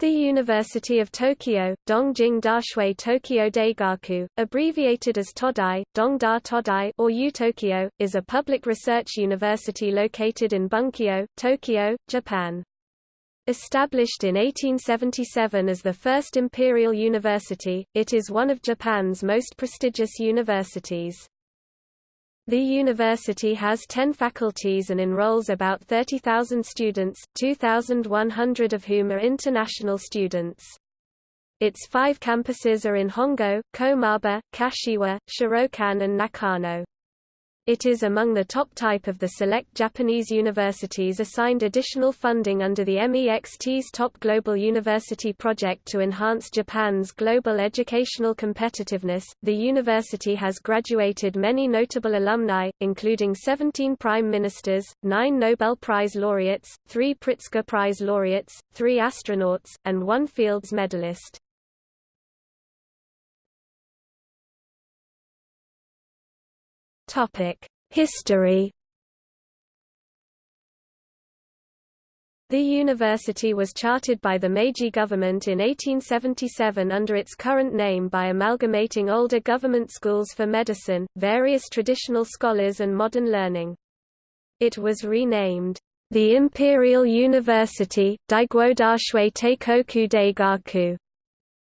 The University of Tokyo, Dongjing Dashui Tokyo Daigaku, abbreviated as Todai, Dongda Todai or U-Tokyo, is a public research university located in Bunkyo, Tokyo, Japan. Established in 1877 as the first imperial university, it is one of Japan's most prestigious universities. The university has 10 faculties and enrolls about 30,000 students, 2,100 of whom are international students. Its five campuses are in Hongo, Komaba, Kashiwa, Shirokane and Nakano. It is among the top type of the select Japanese universities assigned additional funding under the MEXT's Top Global University Project to enhance Japan's global educational competitiveness. The university has graduated many notable alumni, including 17 prime ministers, 9 Nobel Prize laureates, 3 Pritzker Prize laureates, 3 astronauts, and 1 Fields medalist. History. The university was chartered by the Meiji government in 1877 under its current name by amalgamating older government schools for medicine, various traditional scholars and modern learning. It was renamed, the Imperial University, Daiguodashui Teikoku Daigaku,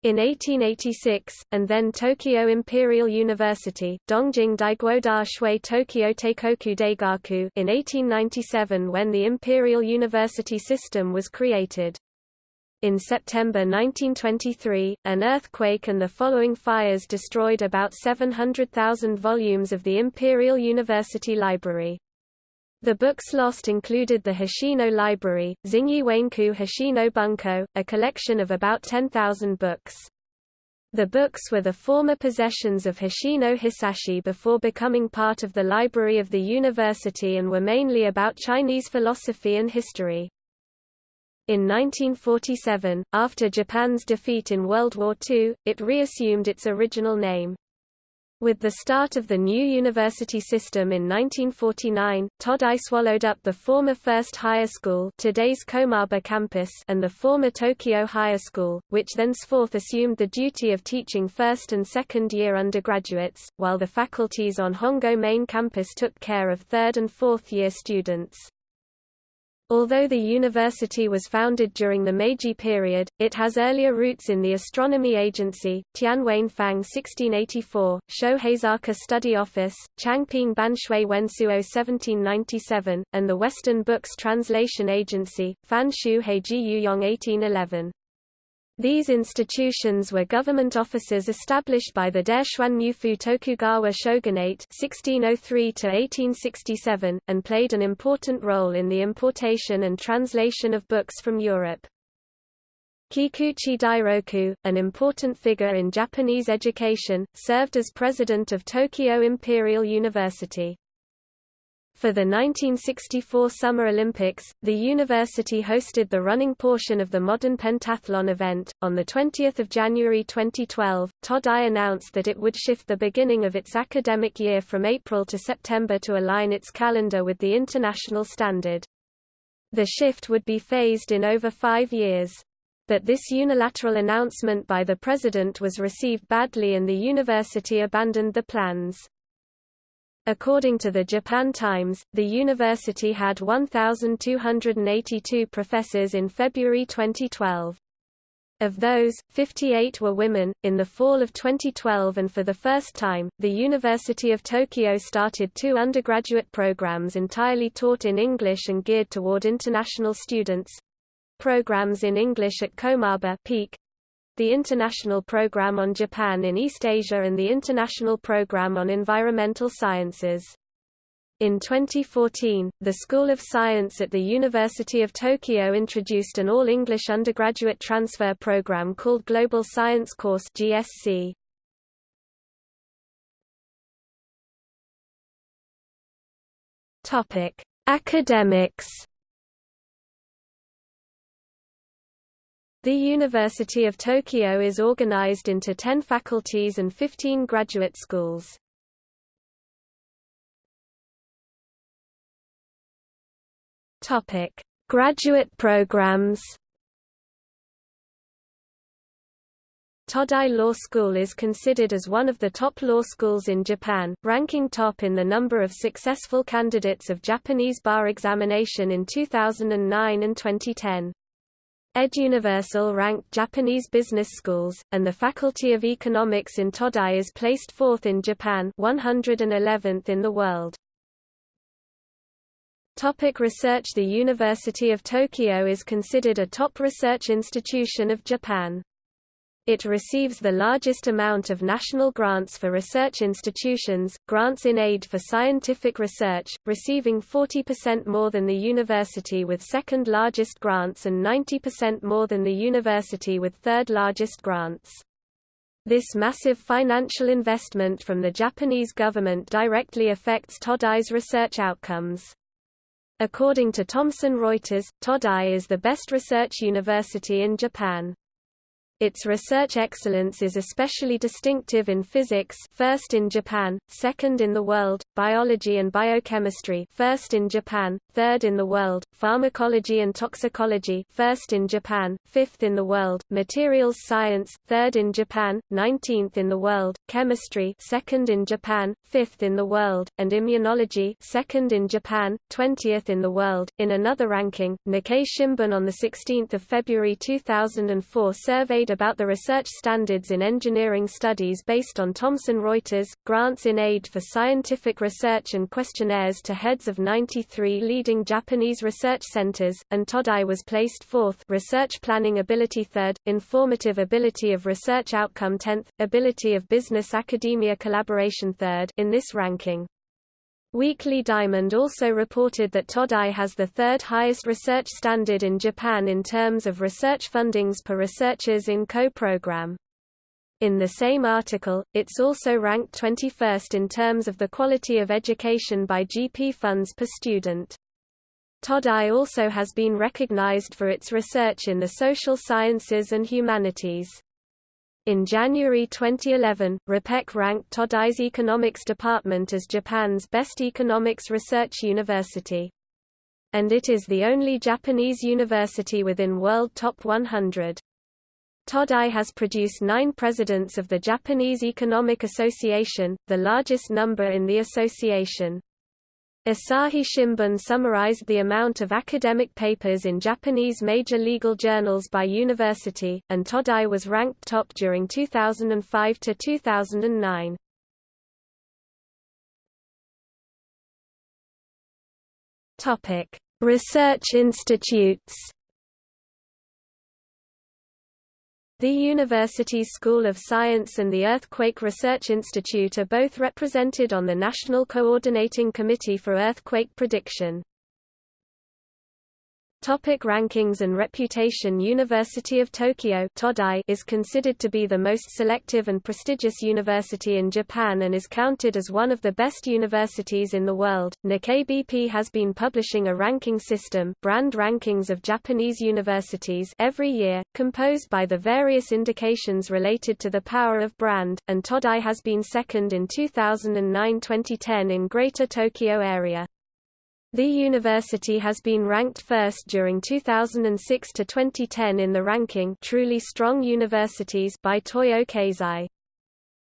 in 1886, and then Tokyo Imperial University Dongjing Daiguoda Shui Tokyo Teikoku Daigaku in 1897 when the Imperial University system was created. In September 1923, an earthquake and the following fires destroyed about 700,000 volumes of the Imperial University Library. The books lost included the Hoshino Library, Xingyi Wenku Hoshino Bunko, a collection of about 10,000 books. The books were the former possessions of Hoshino Hisashi before becoming part of the library of the university and were mainly about Chinese philosophy and history. In 1947, after Japan's defeat in World War II, it reassumed its original name. With the start of the new university system in 1949, Todai swallowed up the former First Higher School today's Komaba campus and the former Tokyo Higher School, which thenceforth assumed the duty of teaching first and second year undergraduates, while the faculties on Hongo main campus took care of third and fourth year students. Although the university was founded during the Meiji period, it has earlier roots in the Astronomy Agency, Tianwen Fang 1684, Shoheizaka Study Office, Changping Banshui Wensuo 1797, and the Western Books Translation Agency, Fanshu Heiji Yuyong 1811. These institutions were government offices established by the Daishuan Tokugawa shogunate 1603 and played an important role in the importation and translation of books from Europe. Kikuchi Dairoku, an important figure in Japanese education, served as president of Tokyo Imperial University. For the 1964 Summer Olympics, the university hosted the running portion of the modern pentathlon event. On the 20th of January 2012, Todai announced that it would shift the beginning of its academic year from April to September to align its calendar with the international standard. The shift would be phased in over five years. But this unilateral announcement by the president was received badly and the university abandoned the plans. According to the Japan Times, the university had 1,282 professors in February 2012. Of those, 58 were women. In the fall of 2012 and for the first time, the University of Tokyo started two undergraduate programs entirely taught in English and geared toward international students. Programs in English at Komaba Peak, the International Program on Japan in East Asia and the International Program on Environmental Sciences. In 2014, the School of Science at the University of Tokyo introduced an all-English undergraduate transfer program called Global Science Course GSC. Topic: Academics The University of Tokyo is organized into 10 faculties and 15 graduate schools. Topic: Graduate programs. Todai Law School is considered as one of the top law schools in Japan, ranking top in the number of successful candidates of Japanese bar examination in 2009 and 2010. EdUniversal ranked Japanese business schools, and the Faculty of Economics in Todai is placed fourth in Japan 111th in the world. Topic research The University of Tokyo is considered a top research institution of Japan. It receives the largest amount of national grants for research institutions, grants in aid for scientific research, receiving 40% more than the university with second largest grants and 90% more than the university with third largest grants. This massive financial investment from the Japanese government directly affects Todai's research outcomes. According to Thomson Reuters, Todai is the best research university in Japan. Its research excellence is especially distinctive in physics first in Japan, second in the world, biology and biochemistry first in Japan, third in the world, pharmacology and toxicology first in Japan, fifth in the world, materials science third in Japan, 19th in the world, chemistry second in Japan, fifth in the world, and immunology second in Japan, 20th in the world. In another ranking, Nikkei Shimbun on the 16th of February 2004 surveyed about the research standards in engineering studies based on Thomson Reuters, grants in aid for scientific research and questionnaires to heads of 93 leading Japanese research centers, and Todai was placed fourth research planning ability third, informative ability of research outcome 10th, ability of business academia collaboration third in this ranking. Weekly Diamond also reported that Todai has the third highest research standard in Japan in terms of research fundings per researchers in co-program. In the same article, it's also ranked 21st in terms of the quality of education by GP funds per student. Todai also has been recognized for its research in the social sciences and humanities. In January 2011, RePEc ranked Todai's economics department as Japan's best economics research university. And it is the only Japanese university within World Top 100. Todai has produced nine presidents of the Japanese Economic Association, the largest number in the association. Asahi Shimbun summarized the amount of academic papers in Japanese major legal journals by university, and Todai was ranked top during 2005 to 2009. Topic: Research institutes. The University's School of Science and the Earthquake Research Institute are both represented on the National Coordinating Committee for Earthquake Prediction. Topic rankings and reputation University of Tokyo is considered to be the most selective and prestigious university in Japan and is counted as one of the best universities in the world. Nikkei BP has been publishing a ranking system brand rankings of Japanese universities every year, composed by the various indications related to the power of brand, and Todai has been second in 2009-2010 in Greater Tokyo area. The university has been ranked first during 2006 to 2010 in the ranking Truly Strong Universities by Toyo Keizai.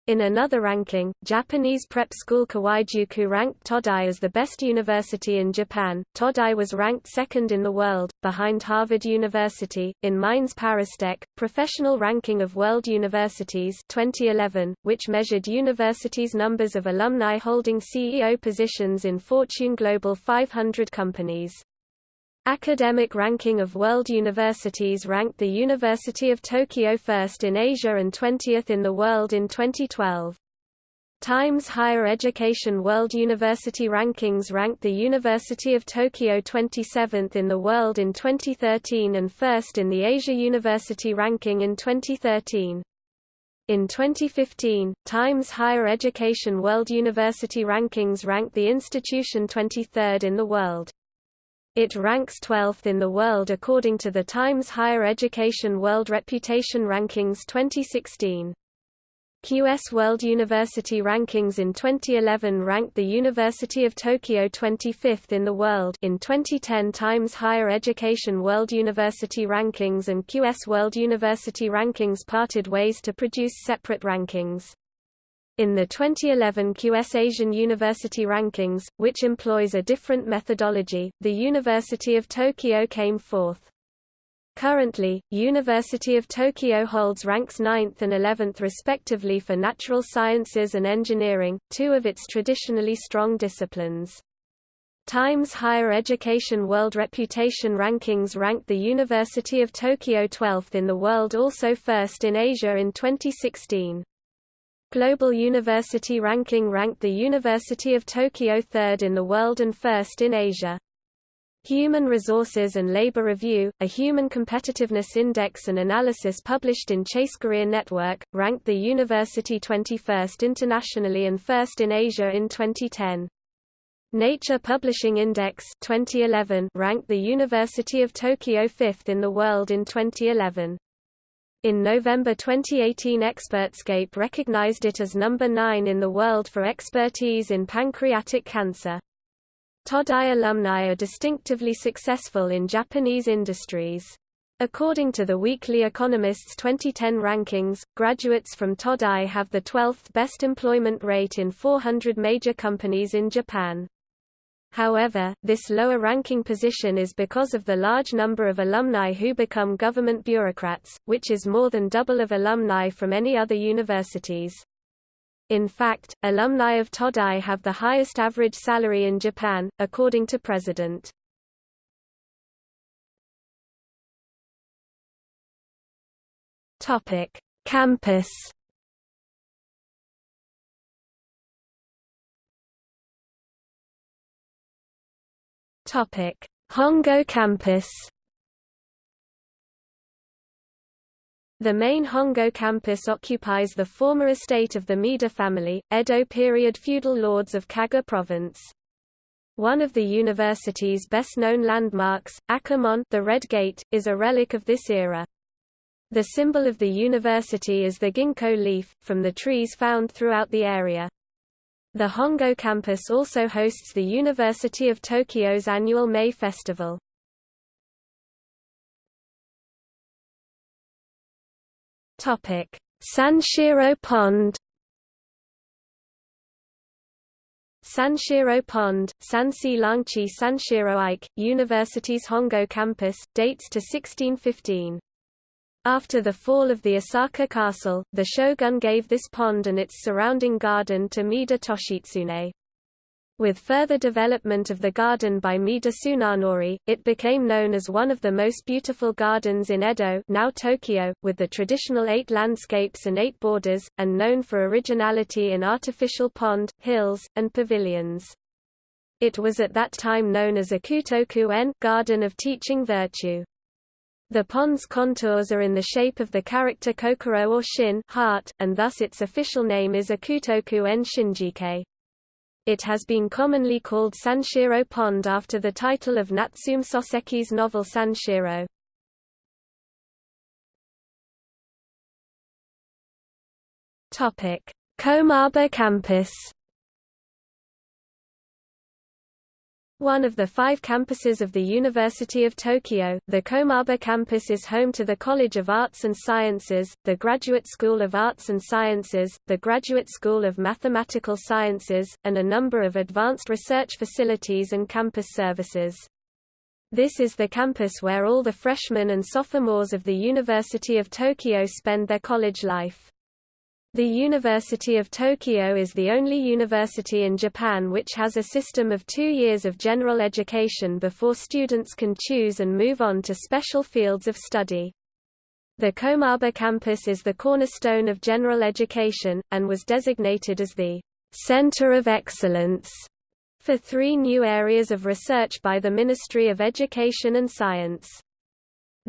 In another ranking, Japanese prep school Kawaijuku ranked Todai as the best university in Japan. Todai was ranked second in the world, behind Harvard University. In Mines ParisTech, professional ranking of world universities 2011, which measured universities' numbers of alumni holding CEO positions in Fortune Global 500 companies. Academic ranking of world universities ranked the University of Tokyo first in Asia and 20th in the world in 2012. Times Higher Education World University Rankings ranked the University of Tokyo 27th in the world in 2013 and first in the Asia University Ranking in 2013. In 2015, Times Higher Education World University Rankings ranked the institution 23rd in the world. It ranks 12th in the world according to the Times Higher Education World Reputation Rankings 2016. QS World University Rankings in 2011 ranked the University of Tokyo 25th in the world in 2010 Times Higher Education World University Rankings and QS World University Rankings parted ways to produce separate rankings. In the 2011 QS Asian University Rankings, which employs a different methodology, the University of Tokyo came fourth. Currently, University of Tokyo holds ranks 9th and 11th respectively for natural sciences and engineering, two of its traditionally strong disciplines. Times Higher Education World Reputation Rankings ranked the University of Tokyo 12th in the world also first in Asia in 2016. Global University Ranking ranked the University of Tokyo third in the world and first in Asia. Human Resources and Labor Review, a human competitiveness index and analysis published in Chase Career Network, ranked the university 21st internationally and first in Asia in 2010. Nature Publishing Index 2011 ranked the University of Tokyo 5th in the world in 2011. In November 2018 Expertscape recognized it as number 9 in the world for expertise in pancreatic cancer. Todai alumni are distinctively successful in Japanese industries. According to the Weekly Economist's 2010 rankings, graduates from Todai have the 12th best employment rate in 400 major companies in Japan. However, this lower ranking position is because of the large number of alumni who become government bureaucrats, which is more than double of alumni from any other universities. In fact, alumni of Todai have the highest average salary in Japan, according to President. Campus. Topic: Hongo campus. The main Hongo campus occupies the former estate of the Maeda family, Edo period feudal lords of Kaga province. One of the university's best-known landmarks, Akamon the Red Gate, is a relic of this era. The symbol of the university is the ginkgo leaf, from the trees found throughout the area. The Hongo campus also hosts the University of Tokyo's annual May Festival. Topic: Sanshiro Pond. Sanshiro Pond, Sansi Langchi Sanshiro Ike, University's Hongo campus, dates to 1615. After the fall of the Osaka castle, the shogun gave this pond and its surrounding garden to Maeda Toshitsune. With further development of the garden by Maeda Tsunanori, it became known as one of the most beautiful gardens in Edo now Tokyo, with the traditional eight landscapes and eight borders, and known for originality in artificial pond, hills, and pavilions. It was at that time known as Ikutoku-en Garden of Teaching Virtue. The pond's contours are in the shape of the character kokoro or shin heart, and thus its official name is Ikutoku-en Shinjike. It has been commonly called Sanshiro Pond after the title of Natsume Soseki's novel Sanshiro. Komaba campus One of the five campuses of the University of Tokyo, the Komaba campus is home to the College of Arts and Sciences, the Graduate School of Arts and Sciences, the Graduate School of Mathematical Sciences, and a number of advanced research facilities and campus services. This is the campus where all the freshmen and sophomores of the University of Tokyo spend their college life. The University of Tokyo is the only university in Japan which has a system of two years of general education before students can choose and move on to special fields of study. The Komaba campus is the cornerstone of general education, and was designated as the Center of Excellence for three new areas of research by the Ministry of Education and Science.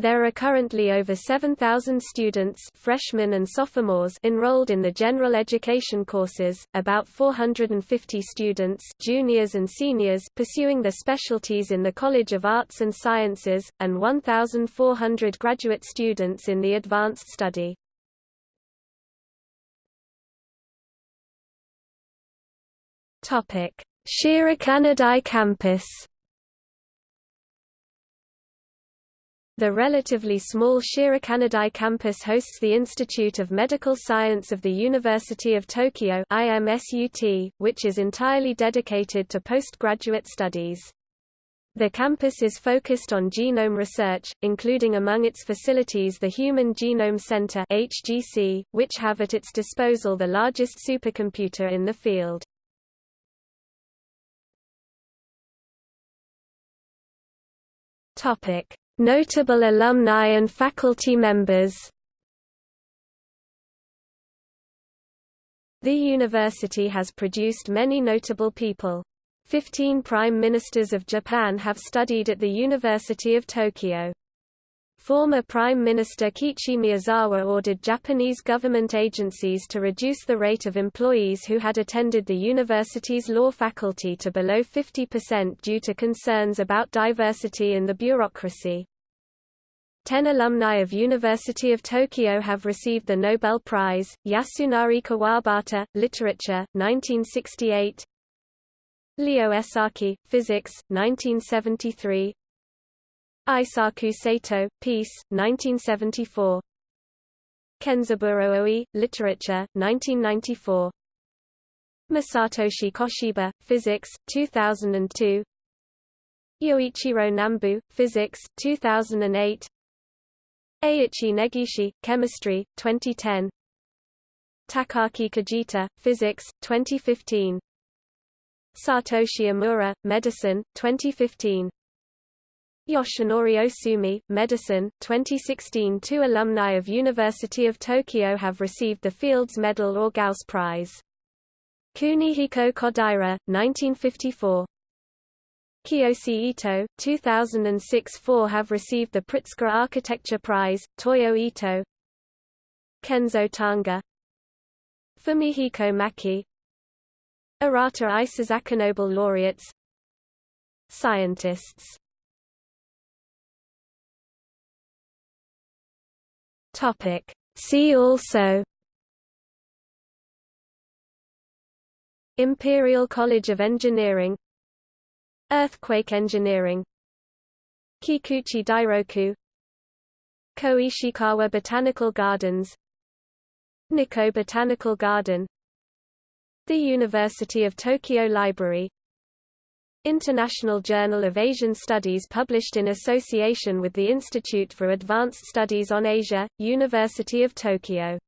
There are currently over 7,000 students freshmen and sophomores enrolled in the general education courses, about 450 students juniors and seniors pursuing their specialties in the College of Arts and Sciences, and 1,400 graduate students in the advanced study. Shirokanedai campus The relatively small Shirokanedai campus hosts the Institute of Medical Science of the University of Tokyo IMSUT, which is entirely dedicated to postgraduate studies. The campus is focused on genome research, including among its facilities the Human Genome Center (HGC), which have at its disposal the largest supercomputer in the field. Topic: Notable alumni and faculty members The university has produced many notable people. Fifteen prime ministers of Japan have studied at the University of Tokyo. Former Prime Minister Kiichi Miyazawa ordered Japanese government agencies to reduce the rate of employees who had attended the university's law faculty to below 50% due to concerns about diversity in the bureaucracy. Ten alumni of University of Tokyo have received the Nobel Prize, Yasunari Kawabata, Literature, 1968 Leo Esaki, Physics, 1973 Eisaku Sato, Peace, 1974. Kenzaburo Oe, Literature, 1994. Masatoshi Koshiba, Physics, 2002. Yoichiro Nambu, Physics, 2008. Eiichi Negishi, Chemistry, 2010. Takaaki Kajita, Physics, 2015. Satoshi Omura, Medicine, 2015. Yoshinori Ohsumi, Medicine, 2016 Two alumni of University of Tokyo have received the Fields Medal or Gauss Prize. Kunihiko Kodaira, 1954. Kiyoshi Ito, 2006–4 have received the Pritzker Architecture Prize, Toyo Ito. Kenzo Tange. Fumihiko Maki. Arata Isozaki Nobel laureates. Scientists Topic. See also Imperial College of Engineering Earthquake engineering Kikuchi Dairoku Koishikawa Botanical Gardens Nikko Botanical Garden The University of Tokyo Library International Journal of Asian Studies published in association with the Institute for Advanced Studies on Asia, University of Tokyo